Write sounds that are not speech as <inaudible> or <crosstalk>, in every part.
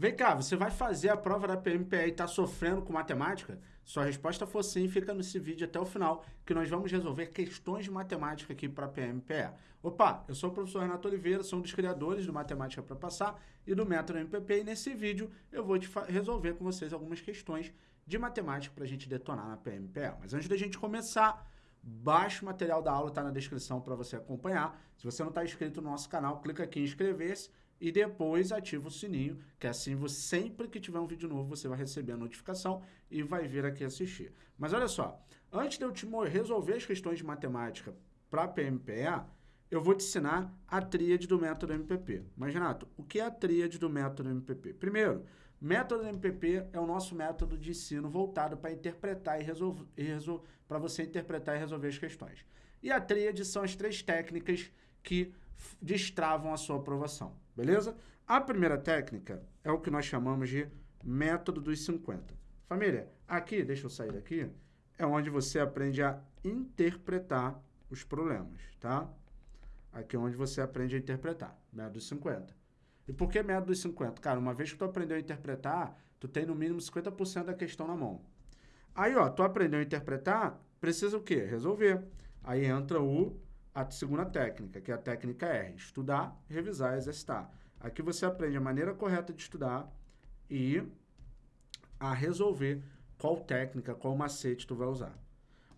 Vem cá, você vai fazer a prova da PMPE e está sofrendo com matemática? Sua resposta for sim, fica nesse vídeo até o final, que nós vamos resolver questões de matemática aqui para a PMPE. Opa, eu sou o professor Renato Oliveira, sou um dos criadores do Matemática para Passar e do Método MPP, e nesse vídeo eu vou resolver com vocês algumas questões de matemática para a gente detonar na PMPE. Mas antes da gente começar, baixe o material da aula, está na descrição para você acompanhar. Se você não está inscrito no nosso canal, clica aqui em inscrever-se e depois ativa o sininho, que assim você, sempre que tiver um vídeo novo você vai receber a notificação e vai vir aqui assistir. Mas olha só, antes de eu te resolver as questões de matemática para a PMPE, eu vou te ensinar a tríade do método MPP. Mas, Renato, o que é a tríade do método MPP? Primeiro, método MPP é o nosso método de ensino voltado para interpretar e resolver, resol para você interpretar e resolver as questões. E a tríade são as três técnicas que destravam a sua aprovação, beleza? A primeira técnica é o que nós chamamos de método dos 50. Família, aqui, deixa eu sair daqui, é onde você aprende a interpretar os problemas, tá? Aqui é onde você aprende a interpretar, método dos 50. E por que método dos 50? Cara, uma vez que tu aprendeu a interpretar, tu tem no mínimo 50% da questão na mão. Aí, ó, tu aprendeu a interpretar, precisa o quê? Resolver. Aí entra o a segunda técnica, que é a técnica R, estudar, revisar e exercitar. Aqui você aprende a maneira correta de estudar e a resolver qual técnica, qual macete tu vai usar.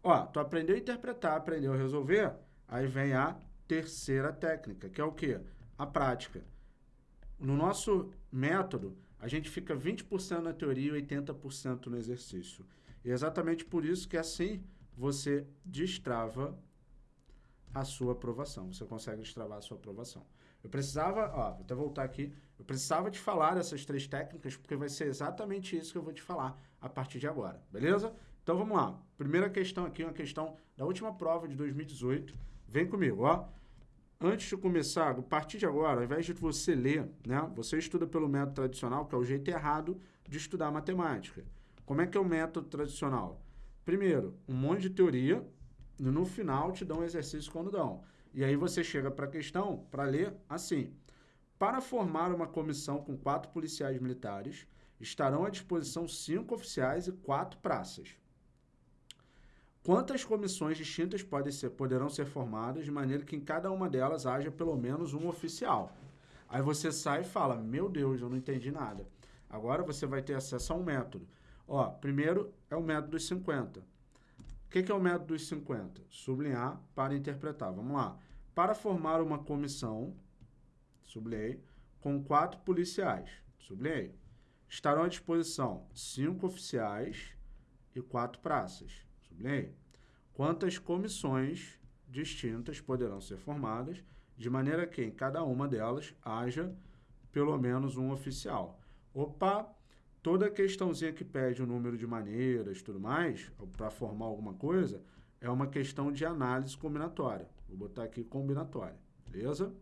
Ó, tu aprendeu a interpretar, aprendeu a resolver, aí vem a terceira técnica, que é o quê? A prática. No nosso método, a gente fica 20% na teoria e 80% no exercício. E é exatamente por isso que assim você destrava a sua aprovação. Você consegue destravar a sua aprovação. Eu precisava, ó, vou até voltar aqui, eu precisava te falar dessas três técnicas, porque vai ser exatamente isso que eu vou te falar a partir de agora, beleza? Então vamos lá. Primeira questão aqui, uma questão da última prova de 2018. Vem comigo, ó. Antes de começar, a partir de agora, ao invés de você ler, né, você estuda pelo método tradicional, que é o jeito errado de estudar matemática. Como é que é o método tradicional? Primeiro, um monte de teoria, no final te dão um exercício quando dão. E aí você chega para a questão para ler assim. Para formar uma comissão com quatro policiais militares, estarão à disposição cinco oficiais e quatro praças. Quantas comissões distintas podem ser, poderão ser formadas de maneira que em cada uma delas haja pelo menos um oficial? Aí você sai e fala, meu Deus, eu não entendi nada. Agora você vai ter acesso a um método. Ó, primeiro é o método dos 50. O que, é o método dos 50? Sublinhar para interpretar. Vamos lá. Para formar uma comissão, sublinhei, com quatro policiais, sublinhei, estarão à disposição cinco oficiais e quatro praças, sublinhei. Quantas comissões distintas poderão ser formadas, de maneira que em cada uma delas haja pelo menos um oficial. Opa, toda questãozinha que pede o número de maneiras e tudo mais, para formar alguma coisa, é uma questão de análise combinatória. Vou botar aqui combinatória, beleza?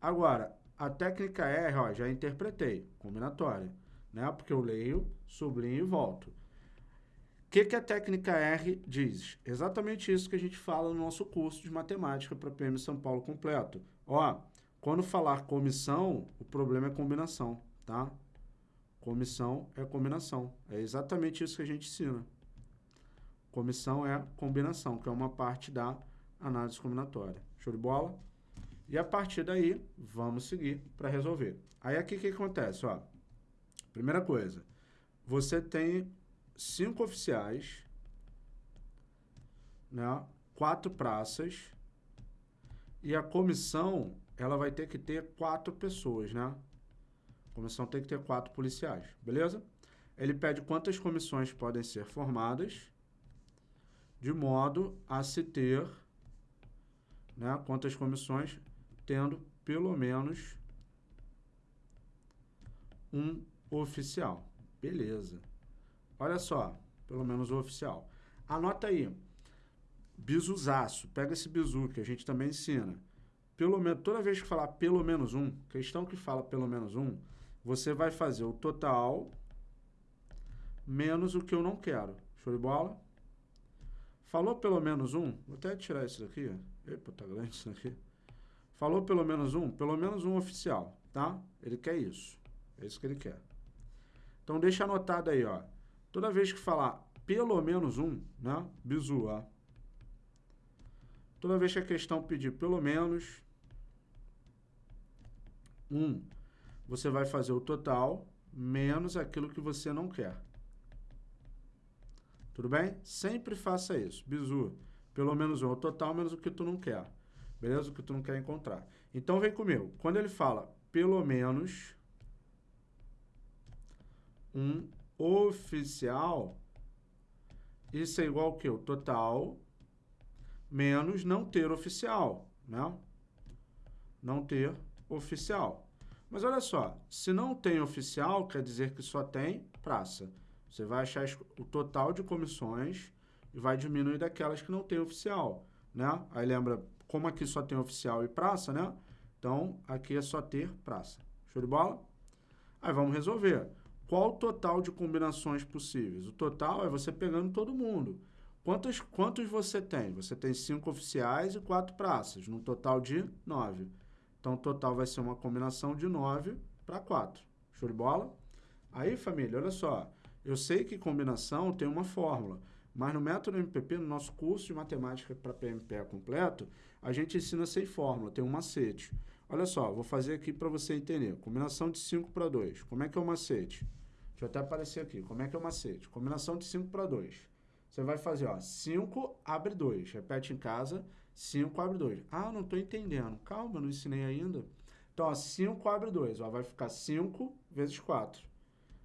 Agora, a técnica R, ó, já interpretei, combinatória, né? Porque eu leio, sublinho e volto. O que, que a técnica R diz? Exatamente isso que a gente fala no nosso curso de matemática para PM São Paulo completo. Ó, quando falar comissão, o problema é combinação, tá? Comissão é combinação. É exatamente isso que a gente ensina. Comissão é combinação, que é uma parte da análise combinatória. Show de bola? E a partir daí, vamos seguir para resolver. Aí aqui o que acontece? Ó, primeira coisa, você tem cinco oficiais, né, quatro praças, e a comissão ela vai ter que ter quatro pessoas, né? Comissão tem que ter quatro policiais, beleza? Ele pede quantas comissões podem ser formadas, de modo a se ter né, quantas comissões, tendo pelo menos um oficial. Beleza. Olha só, pelo menos o oficial. Anota aí, bisuzaço, pega esse bizu que a gente também ensina. Pelo menos, toda vez que falar pelo menos um, questão que fala pelo menos um, você vai fazer o total menos o que eu não quero. Show de bola? Falou pelo menos um? Vou até tirar isso daqui. Epa, tá grande isso daqui. Falou pelo menos um? Pelo menos um oficial, tá? Ele quer isso. É isso que ele quer. Então deixa anotado aí, ó. Toda vez que falar pelo menos um, né? Bizu, ó. Toda vez que a questão pedir pelo menos um, você vai fazer o total menos aquilo que você não quer. Tudo bem? Sempre faça isso. Bizu, pelo menos um. O total menos o que tu não quer. Beleza? O que tu não quer encontrar. Então, vem comigo. Quando ele fala pelo menos um oficial, isso é igual que? O total menos não ter oficial, né? Não ter oficial. Mas olha só, se não tem oficial, quer dizer que só tem praça. Você vai achar o total de comissões e vai diminuir daquelas que não tem oficial, né? Aí lembra, como aqui só tem oficial e praça, né? Então, aqui é só ter praça. Show de bola? Aí vamos resolver. Qual o total de combinações possíveis? O total é você pegando todo mundo. Quantos, quantos você tem? Você tem cinco oficiais e quatro praças, num total de nove. Então, o total vai ser uma combinação de nove para quatro. Show de bola? Aí, família, olha só. Eu sei que combinação tem uma fórmula, mas no método MPP, no nosso curso de matemática para PMPE completo, a gente ensina sem fórmula, tem um macete. Olha só, vou fazer aqui para você entender. Combinação de 5 para 2. Como é que é o macete? Deixa eu até aparecer aqui. Como é que é o macete? Combinação de 5 para 2. Você vai fazer, ó, 5 abre 2. Repete em casa, 5 abre 2. Ah, não estou entendendo. Calma, não ensinei ainda. Então, ó, 5 abre 2. Ó, vai ficar 5 vezes 4.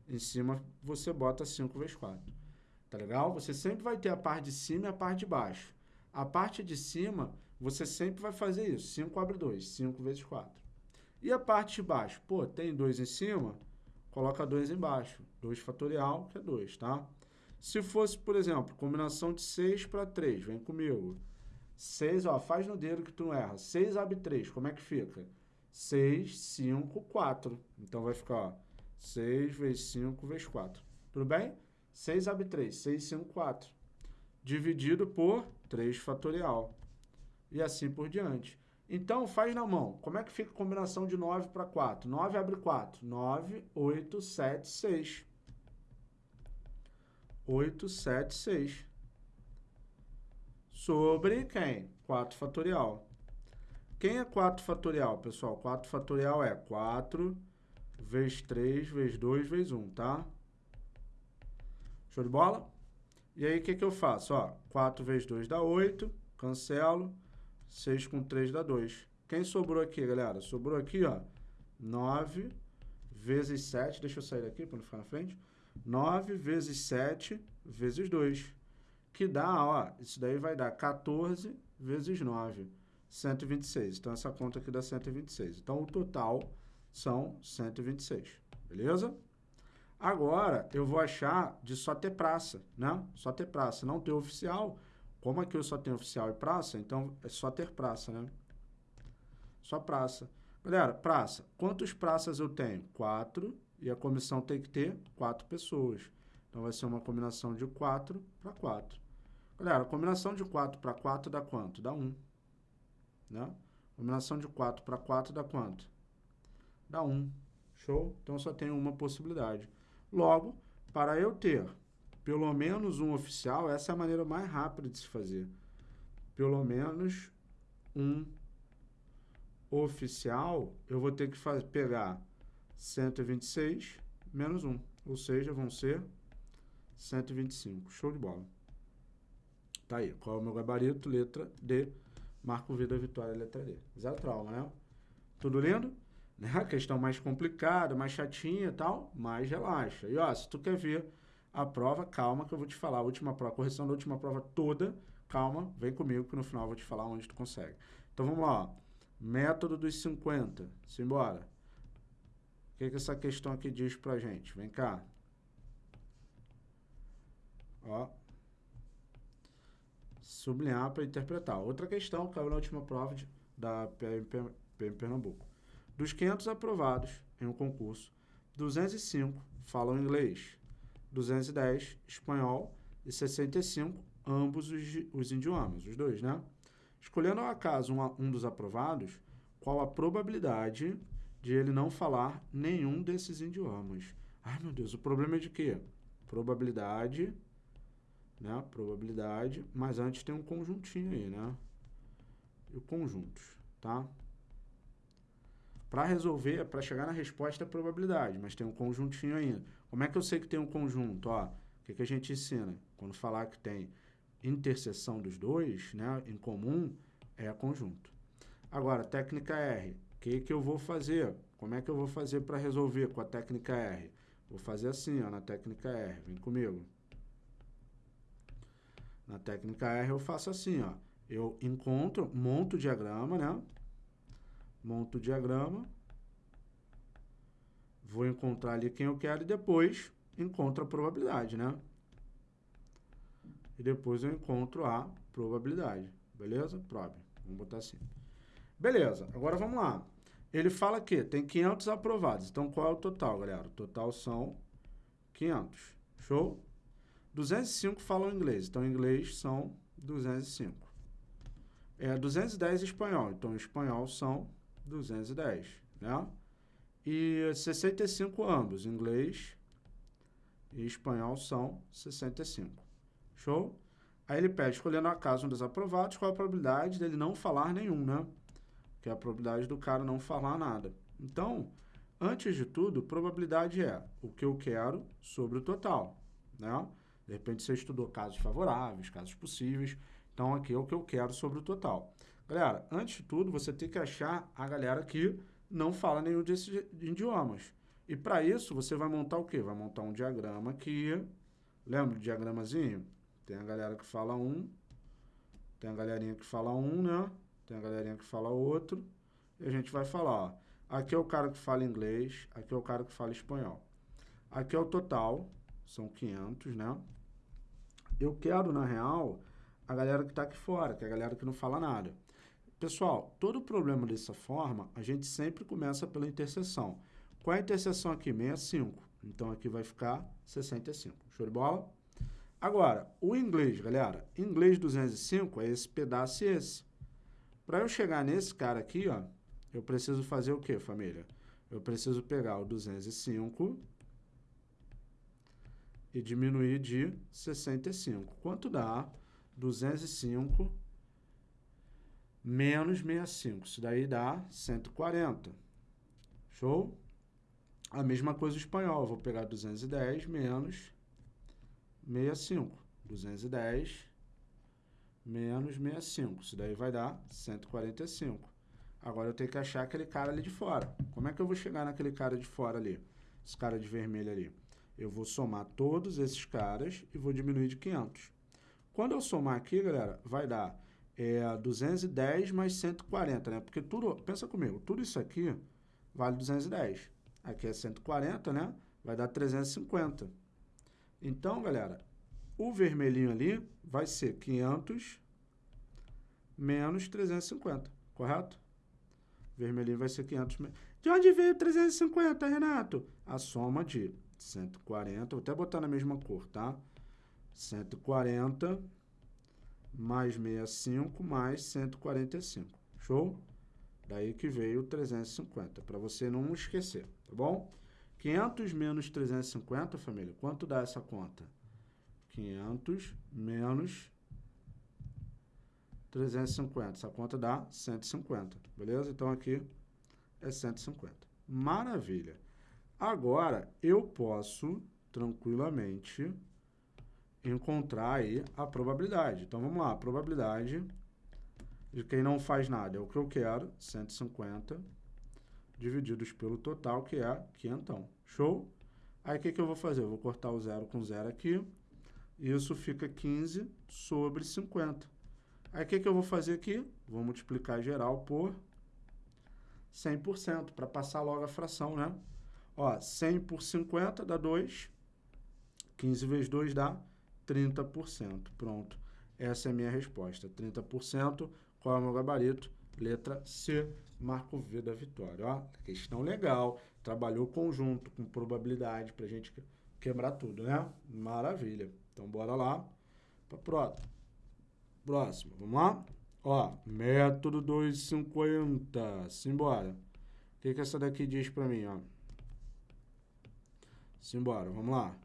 Em cima você bota 5 vezes 4. Tá legal? Você sempre vai ter a parte de cima e a parte de baixo. A parte de cima, você sempre vai fazer isso. 5 abre 2, 5 vezes 4. E a parte de baixo? Pô, tem 2 em cima, coloca 2 embaixo. 2 fatorial, que é 2, tá? Se fosse, por exemplo, combinação de 6 para 3, vem comigo. 6, ó, faz no dedo que tu não erra. 6 abre 3, como é que fica? 6, 5, 4. Então vai ficar, ó, 6 vezes 5 vezes 4. Tudo bem? 6 abre 3, 6, 5, 4. Dividido por 3 fatorial. E assim por diante. Então, faz na mão. Como é que fica a combinação de 9 para 4? 9 abre 4. 9, 8, 7, 6. 8, 7, 6. Sobre quem? 4 fatorial. Quem é 4 fatorial, pessoal? 4 fatorial é 4 vezes 3, vezes 2, vezes 1, tá? Show de bola? E aí, o que, que eu faço? Ó, 4 vezes 2 dá 8, cancelo, 6 com 3 dá 2. Quem sobrou aqui, galera? Sobrou aqui, ó, 9 vezes 7, deixa eu sair daqui para não ficar na frente, 9 vezes 7 vezes 2, que dá, ó, isso daí vai dar 14 vezes 9, 126. Então, essa conta aqui dá 126. Então, o total são 126, beleza? Agora, eu vou achar de só ter praça, né? Só ter praça, não ter oficial. Como aqui eu só tenho oficial e praça, então é só ter praça, né? Só praça. Galera, praça. Quantas praças eu tenho? Quatro. E a comissão tem que ter quatro pessoas. Então, vai ser uma combinação de quatro para quatro. Galera, a combinação de quatro para quatro dá quanto? Dá um. Né? Combinação de quatro para quatro dá quanto? dá 1. Show? Então só tem uma possibilidade. Logo, para eu ter pelo menos um oficial, essa é a maneira mais rápida de se fazer. Pelo menos um oficial, eu vou ter que pegar 126 menos 1. Ou seja, vão ser 125. Show de bola. Tá aí. Qual é o meu gabarito? Letra D. Marco vida, vitória, letra D. Zero trauma, né? Tudo lindo? <laughs> né? A questão mais complicada, mais chatinha e tal, mais relaxa. E ó, se tu quer ver a prova, calma que eu vou te falar. A última prova, a correção da última prova toda, calma, vem comigo que no final eu vou te falar onde tu consegue. Então vamos lá, ó. Método dos 50. Simbora. Que, que essa questão aqui diz pra gente? Vem cá. Ó. Sublinhar para interpretar. Outra questão que caiu na última prova de, da PM, PM Pernambuco. Dos 500 aprovados em um concurso, 205 falam inglês, 210 espanhol e 65 ambos os, os idiomas, os dois, né? Escolhendo ao acaso um, um dos aprovados, qual a probabilidade de ele não falar nenhum desses idiomas. Ai, meu Deus, o problema é de quê? Probabilidade, né? Probabilidade, mas antes tem um conjuntinho aí, né? E o conjuntos, tá? Para resolver, para chegar na resposta é probabilidade, mas tem um conjuntinho ainda. Como é que eu sei que tem um conjunto? Ó, o que, que a gente ensina? Quando falar que tem interseção dos dois, né, em comum, é conjunto. Agora, técnica R. Que, que eu vou fazer? Como é que eu vou fazer para resolver com a técnica R? Vou fazer assim, ó, na técnica R. Vem comigo. Na técnica R eu faço assim, ó. Eu encontro, monto o diagrama, né? Monto o diagrama. Vou encontrar ali quem eu quero e depois encontro a probabilidade, né? E depois eu encontro a probabilidade. Beleza? Probe. Vamos botar assim. Beleza, agora vamos lá. Ele fala que tem 500 aprovados. Então, qual é o total, galera? O total são 500. Show? 205 falam inglês. Então, inglês são 205. É 210 espanhol. Então, espanhol são 210, né? E 65 ambos. Inglês e espanhol são 65. Show? Aí ele pede, escolhendo a casa um dos aprovados, qual a probabilidade dele não falar nenhum, né? Que é a probabilidade do cara não falar nada. Então, antes de tudo, probabilidade é o que eu quero sobre o total, né? De repente você estudou casos favoráveis, casos possíveis. Então, aqui é o que eu quero sobre o total. Galera, antes de tudo, você tem que achar a galera que não fala nenhum desses idiomas. E para isso, você vai montar o quê? Vai montar um diagrama que... Lembra do diagramazinho? Tem a galera que fala um, tem a galerinha que fala um, né? Tem a galerinha que fala outro. E a gente vai falar, ó. Aqui é o cara que fala inglês, aqui é o cara que fala espanhol. Aqui é o total, são 500, né? Eu quero, na real, a galera que está aqui fora, que é a galera que não fala nada. Pessoal, todo problema dessa forma, a gente sempre começa pela interseção. Qual é a interseção aqui? 65. Então, aqui vai ficar 65. Show de bola? Agora, o inglês, galera, inglês 205 é esse pedaço e esse. Para eu chegar nesse cara aqui, ó, eu preciso fazer o que, família? Eu preciso pegar o 205 e diminuir de 65. Quanto dá? 205 menos 65. Isso daí dá 140. Show? A mesma coisa o espanhol. Eu vou pegar 210 menos 65. 210 menos 65. Isso daí vai dar 145. Agora eu tenho que achar aquele cara ali de fora. Como é que eu vou chegar naquele cara de fora ali? Esse cara de vermelho ali. Eu vou somar todos esses caras e vou diminuir de 500. Quando eu somar aqui, galera, vai dar é, 210 mais 140, né? Porque tudo, pensa comigo, tudo isso aqui vale 210. Aqui é 140, né? Vai dar 350. Então, galera, o vermelhinho ali vai ser 500 menos 350, correto? Vermelhinho vai ser 500 De onde veio 350, Renato? A soma de 140, vou até botar na mesma cor, tá? 140 mais 65 mais 145. Show? Daí que veio 350, para você não esquecer, tá bom? 500 menos 350, família, quanto dá essa conta? 500 menos 350. Essa conta dá 150, beleza? Então, aqui é 150. Maravilha. Agora, eu posso tranquilamente encontrar aí a probabilidade. Então, vamos lá. A probabilidade de quem não faz nada é o que eu quero, 150 divididos pelo total, que é quinhentão. Show? Aí, o que, que eu vou fazer? Eu vou cortar o zero com zero aqui. Isso fica 15 sobre 50. Aí, o que, que eu vou fazer aqui? Vou multiplicar geral por 100%, para passar logo a fração, né? Ó, 100 por 50 dá 2. 15 vezes 2 dá 30%. Pronto. Essa é a minha resposta. 30%. Qual é o meu gabarito? Letra C, marco V da vitória. Ó, questão legal, trabalhou conjunto com probabilidade para a gente quebrar tudo, né? Maravilha. Então, bora lá para próximo. Próximo, vamos lá? Ó, método 250, simbora. O que, que essa daqui diz para mim, ó? Simbora, vamos lá.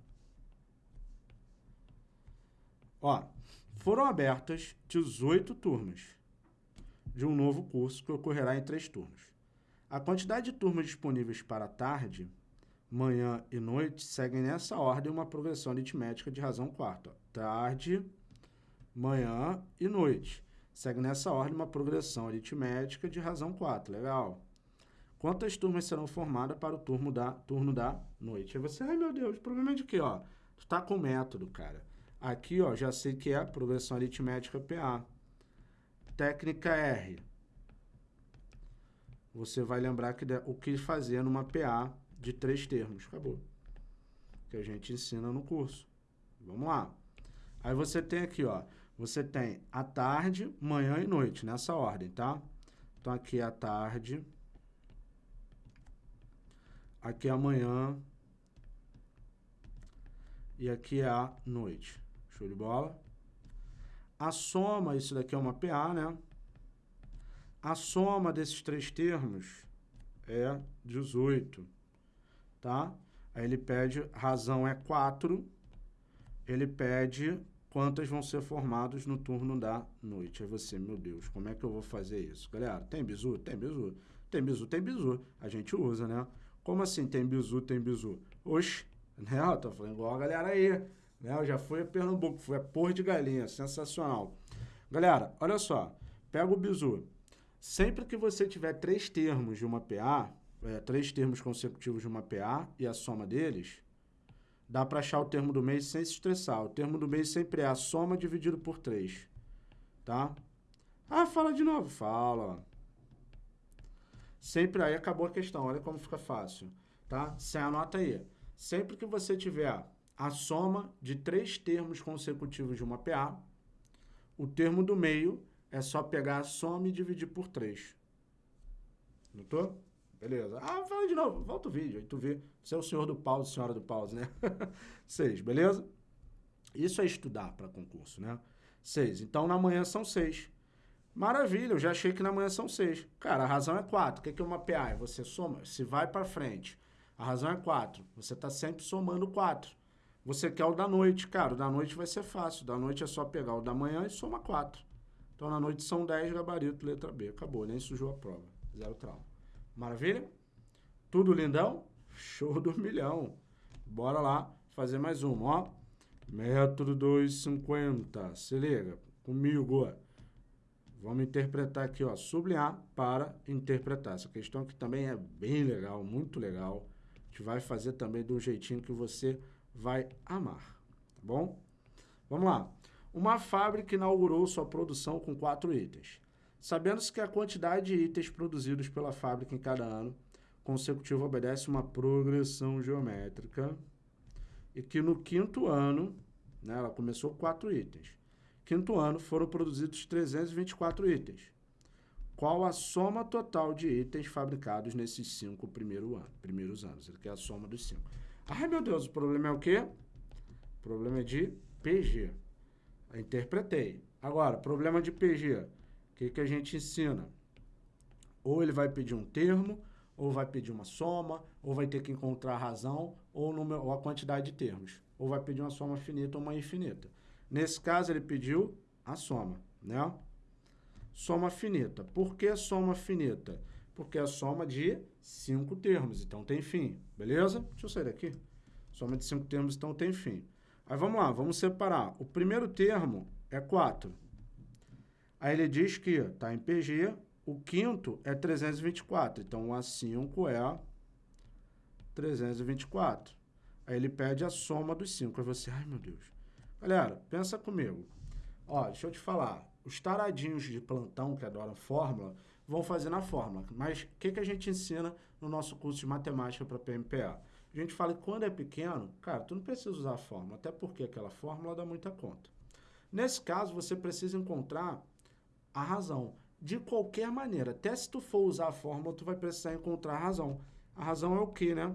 Ó, foram abertas 18 turmas de um novo curso que ocorrerá em três turnos. A quantidade de turmas disponíveis para tarde, manhã e noite seguem nessa ordem uma progressão aritmética de razão quarta. Tarde, manhã e noite. Segue nessa ordem uma progressão aritmética de razão 4. Legal. Quantas turmas serão formadas para o turno da, turno da noite? Aí você, ai meu Deus, problema é de quê? Ó, tu tá com método, cara. Aqui, ó, já sei que é progressão aritmética PA. Técnica R. Você vai lembrar que o que fazer numa PA de três termos. Acabou. Que a gente ensina no curso. Vamos lá. Aí você tem aqui, ó. Você tem a tarde, manhã e noite, nessa ordem, tá? Então, aqui é a tarde. Aqui é a manhã. E aqui é a noite. Show de bola? A soma, isso daqui é uma PA, né? A soma desses três termos é 18, tá? Aí ele pede, razão é 4, ele pede quantas vão ser formados no turno da noite. Aí você, meu Deus, como é que eu vou fazer isso? Galera, tem bizu? Tem bizu. Tem bizu, tem bizu. A gente usa, né? Como assim tem bizu, tem bizu? Oxe, <laughs> né? Eu tô falando igual a galera aí. Né? Eu já fui a Pernambuco, fui a Porra de Galinha, sensacional. Galera, olha só, pega o bizu. Sempre que você tiver três termos de uma PA, é, três termos consecutivos de uma PA e a soma deles, dá para achar o termo do mês sem se estressar. O termo do mês sempre é a soma dividido por 3, tá? Ah, fala de novo. Fala. Sempre aí acabou a questão, olha como fica fácil, tá? Você anota aí. Sempre que você tiver a soma de três termos consecutivos de uma PA. O termo do meio é só pegar a soma e dividir por 3. Notou? Beleza. Ah, fala de novo. Volta o vídeo. Aí tu vê. Você é o senhor do pause, senhora do pause, né? <laughs> 6, beleza? Isso é estudar para concurso, né? 6. Então, na manhã são 6. Maravilha, eu já achei que na manhã são 6. Cara, a razão é 4. O que é uma PA? É você soma, se vai para frente. A razão é 4. Você está sempre somando 4. Você quer o da noite, cara, o da noite vai ser fácil. Da noite é só pegar o da manhã e soma 4. Então, na noite são 10, gabarito, letra B. Acabou, nem sujou a prova. Zero trauma. Maravilha? Tudo lindão? Show do milhão. Bora lá fazer mais uma, ó. Método 250. Se liga, comigo. Vamos interpretar aqui, ó, sublinhar para interpretar. Essa questão aqui também é bem legal, muito legal. A gente vai fazer também do jeitinho que você vai amar, tá bom? Vamos lá. Uma fábrica inaugurou sua produção com quatro itens. Sabendo-se que a quantidade de itens produzidos pela fábrica em cada ano consecutivo obedece uma progressão geométrica e que no quinto ano, né, ela começou com quatro itens. Quinto ano foram produzidos 324 itens. Qual a soma total de itens fabricados nesses cinco primeiro ano, primeiros anos? Ele quer a soma dos cinco. Ai, meu Deus, o problema é o quê? O problema é de PG. Eu interpretei. Agora, problema de PG. O que, que a gente ensina? Ou ele vai pedir um termo, ou vai pedir uma soma, ou vai ter que encontrar a razão, ou, número, ou a quantidade de termos. Ou vai pedir uma soma finita ou uma infinita. Nesse caso, ele pediu a soma, né? Soma finita. Por que soma finita? porque é a soma de cinco termos, então tem fim, beleza? Deixa eu sair daqui. Soma de cinco termos, então tem fim. Aí vamos lá, vamos separar. O primeiro termo é 4. Aí ele diz que está em PG, o quinto é 324, então o A5 é 324. Aí ele pede a soma dos 5. Aí você, ai meu Deus. Galera, pensa comigo. Ó, deixa eu te falar. Os taradinhos de plantão que adoram fórmula, vão fazer na fórmula. Mas o que, que a gente ensina no nosso curso de matemática para PMPA? A gente fala que quando é pequeno, cara, tu não precisa usar a fórmula, até porque aquela fórmula dá muita conta. Nesse caso, você precisa encontrar a razão. De qualquer maneira, até se tu for usar a fórmula, tu vai precisar encontrar a razão. A razão é o que, né?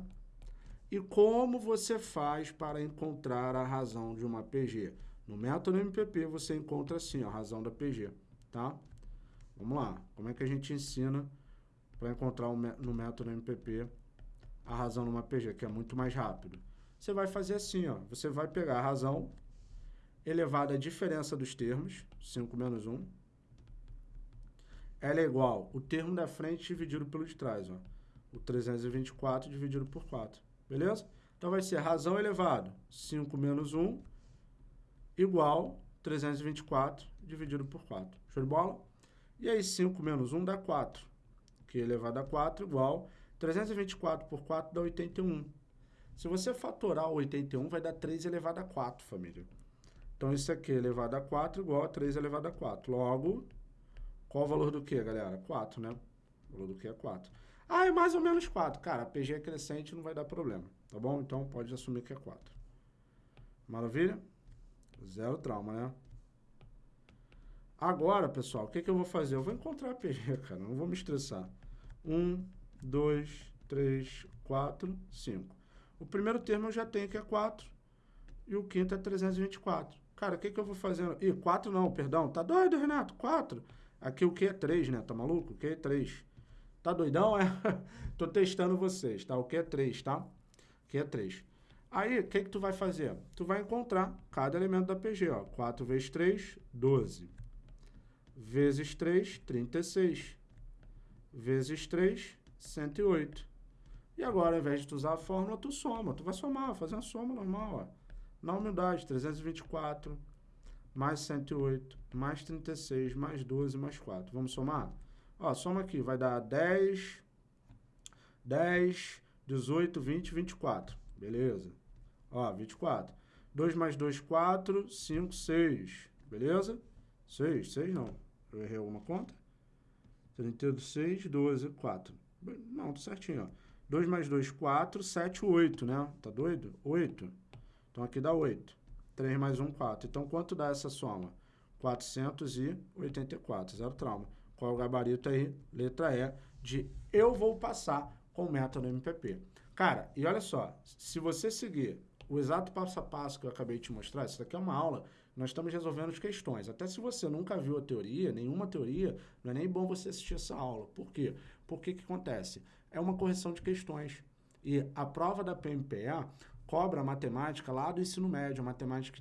E como você faz para encontrar a razão de uma PG? No método MPP, você encontra assim, a razão da PG, tá? Vamos lá. Como é que a gente ensina para encontrar no método MPP a razão numa PG, que é muito mais rápido. Você vai fazer assim, ó. Você vai pegar a razão elevada à diferença dos termos, 5 menos 1. Ela é igual o termo da frente dividido pelo de trás, ó. O 324 dividido por 4. Beleza? Então vai ser razão elevado, 5 menos 1, igual 324 dividido por 4. Show de bola? E aí 5 menos 1 dá 4 que é elevado a 4 igual 324 por 4 dá 81. Se você fatorar o 81, vai dar 3 elevado a 4, família. Então, isso aqui elevado a 4 igual a 3 elevado a 4. Logo, qual o valor do que, galera? 4, né? O valor do que é 4. Ah, é mais ou menos 4. Cara, PG é crescente, não vai dar problema. Tá bom? Então, pode assumir que é 4. Maravilha? Zero trauma, né? Agora, pessoal, o que, que eu vou fazer? Eu vou encontrar a PG, <laughs> cara. Não vou me estressar. 1, 2, 3, 4, 5. O primeiro termo eu já tenho que é 4 e o quinto é 324. Cara, o que, que eu vou fazer? Ih, 4 não, perdão. Tá doido, Renato? 4. Aqui o que é 3, né? Tá maluco? O que é 3? Tá doidão, é? <laughs> Tô testando vocês, tá? O que é 3, tá? O que é 3. Aí, o que, que tu vai fazer? Tu vai encontrar cada elemento da PG, ó. 4 vezes 3, 12. Vezes 3, 36 vezes 3, 108. E agora, ao invés de tu usar a fórmula, tu soma. Tu vai somar, fazer uma soma normal, ó. Na humildade, 324 mais 108, mais 36, mais 12, mais 4. Vamos somar? Ó, soma aqui, vai dar 10, 10, 18, 20, 24. Beleza? Ó, 24. 2 mais 2, 4, 5, 6. Beleza? 6, 6 não. Eu errei alguma conta? 36, 12, 4. Não, tá certinho, ó. 2 mais 2, 4, 7, 8, né? Tá doido? 8. Então, aqui dá 8. 3 mais 1, 4. Então, quanto dá essa soma? 484, zero trauma. Qual é o gabarito aí? Letra E de eu vou passar com o método MPP. Cara, e olha só, se você seguir o exato passo a passo que eu acabei de te mostrar, isso daqui é uma aula nós estamos resolvendo as questões. Até se você nunca viu a teoria, nenhuma teoria, não é nem bom você assistir essa aula. Por quê? Porque que acontece? É uma correção de questões. E a prova da PMPA cobra a matemática lá do ensino médio, a matemática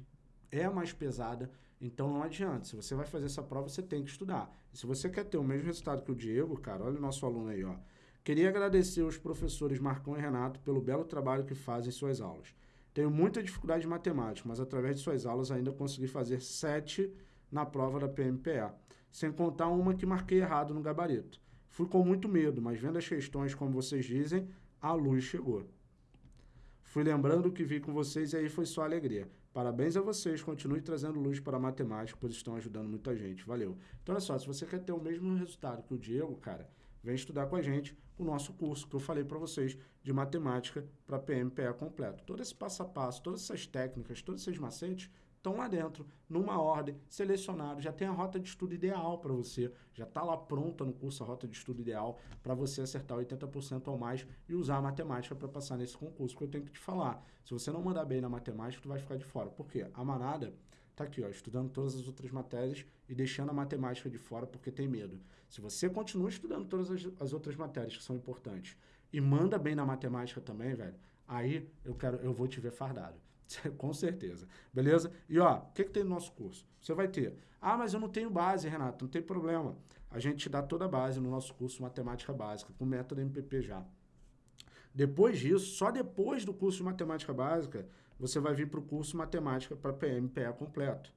é mais pesada, então não adianta. Se você vai fazer essa prova, você tem que estudar. E se você quer ter o mesmo resultado que o Diego, cara, olha o nosso aluno aí, ó. Queria agradecer aos professores Marcão e Renato pelo belo trabalho que fazem em suas aulas. Tenho muita dificuldade em matemática, mas através de suas aulas ainda consegui fazer sete na prova da PMPA, sem contar uma que marquei errado no gabarito. Fui com muito medo, mas vendo as questões como vocês dizem, a luz chegou. Fui lembrando o que vi com vocês e aí foi só alegria. Parabéns a vocês, continue trazendo luz para a matemática, pois estão ajudando muita gente. Valeu. Então, olha só, se você quer ter o mesmo resultado que o Diego, cara, vem estudar com a gente o nosso curso que eu falei para vocês de matemática para PMPE completo. Todo esse passo a passo, todas essas técnicas, todos esses macetes estão lá dentro, numa ordem, selecionado, já tem a rota de estudo ideal para você, já está lá pronta no curso a rota de estudo ideal para você acertar 80% ou mais e usar a matemática para passar nesse concurso. Porque eu tenho que te falar, se você não mandar bem na matemática, tu vai ficar de fora. Por quê? A manada tá aqui, ó, estudando todas as outras matérias e deixando a matemática de fora porque tem medo. Se você continua estudando todas as, as outras matérias que são importantes e manda bem na matemática também, velho, aí eu quero, eu vou te ver fardado. <laughs> Com certeza. Beleza? E ó, o que, que tem no nosso curso? Você vai ter. Ah, mas eu não tenho base, Renato. Não tem problema. A gente te dá toda a base no nosso curso Matemática Básica, com método MPP já. Depois disso, só depois do curso de Matemática Básica, você vai vir para o curso Matemática para PMPE completo.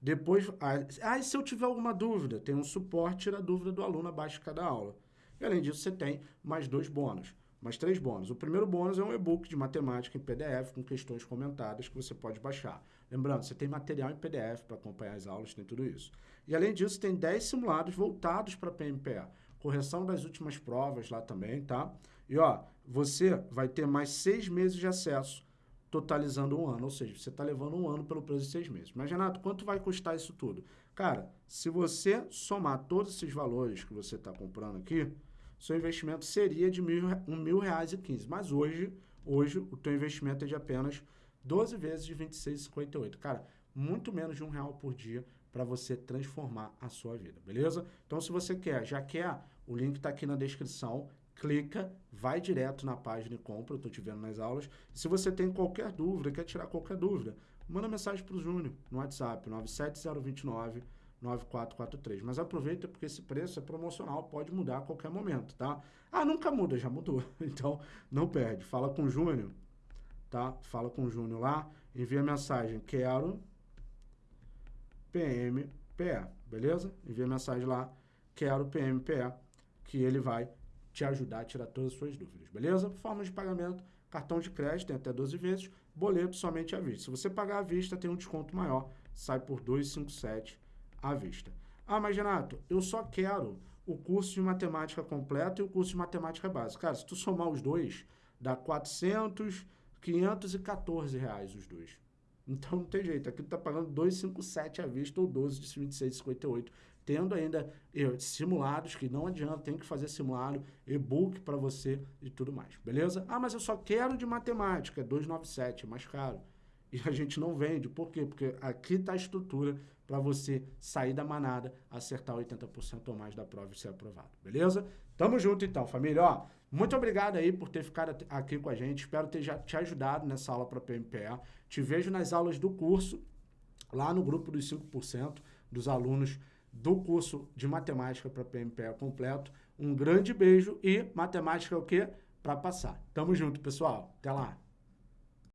Depois, ah, e se eu tiver alguma dúvida? Tem um suporte, tira a dúvida do aluno abaixo de cada aula. E além disso, você tem mais dois bônus, mais três bônus. O primeiro bônus é um e-book de matemática em PDF com questões comentadas que você pode baixar. Lembrando, você tem material em PDF para acompanhar as aulas, tem tudo isso. E além disso, tem 10 simulados voltados para PMPA. Correção das últimas provas lá também, tá? E ó, você vai ter mais seis meses de acesso totalizando um ano. Ou seja, você está levando um ano pelo preço de seis meses. Mas, Renato, quanto vai custar isso tudo? Cara, se você somar todos esses valores que você está comprando aqui, seu investimento seria de mil, um mil reais e quinze. Mas hoje, hoje, o teu investimento é de apenas 12 vezes de 26,58. Cara, muito menos de um real por dia para você transformar a sua vida, beleza? Então, se você quer, já quer O link está aqui na descrição. Clica, vai direto na página e compra. Eu estou te vendo nas aulas. Se você tem qualquer dúvida, quer tirar qualquer dúvida, manda mensagem para o Júnior no WhatsApp, 97029 9443. Mas aproveita porque esse preço é promocional, pode mudar a qualquer momento, tá? Ah, nunca muda, já mudou. <laughs> Então, não perde. Fala com o Júnior, tá? Fala com o Júnior lá, envia mensagem, quero PMPE, beleza? Envia mensagem lá, quero PMPE, que ele vai te ajudar a tirar todas as suas dúvidas, beleza? Forma de pagamento, cartão de crédito, tem até 12 vezes, boleto somente à vista. Se você pagar à vista, tem um desconto maior, sai por 257 à vista. Ah, mas Renato, eu só quero o curso de matemática completo e o curso de matemática básica. Cara, se tu somar os dois, dá 400, 514 reais os dois. Então não tem jeito, aqui tu tá pagando 257 à vista ou 12 de 26,58, tendo ainda simulados que não adianta, tem que fazer simulado, e-book para você e tudo mais, beleza? Ah, mas eu só quero de matemática, 297, é mais caro. E a gente não vende, por quê? Porque aqui está a estrutura para você sair da manada, acertar 80% ou mais da prova e ser aprovado, beleza? Tamo junto então, família. Ó, muito obrigado aí por ter ficado aqui com a gente. Espero ter já te ajudado nessa aula para PMPA. Te vejo nas aulas do curso, lá no grupo dos 5% dos alunos do curso de matemática para PMPA completo. Um grande beijo e matemática é o quê? Para passar. Tamo junto, pessoal. Até lá.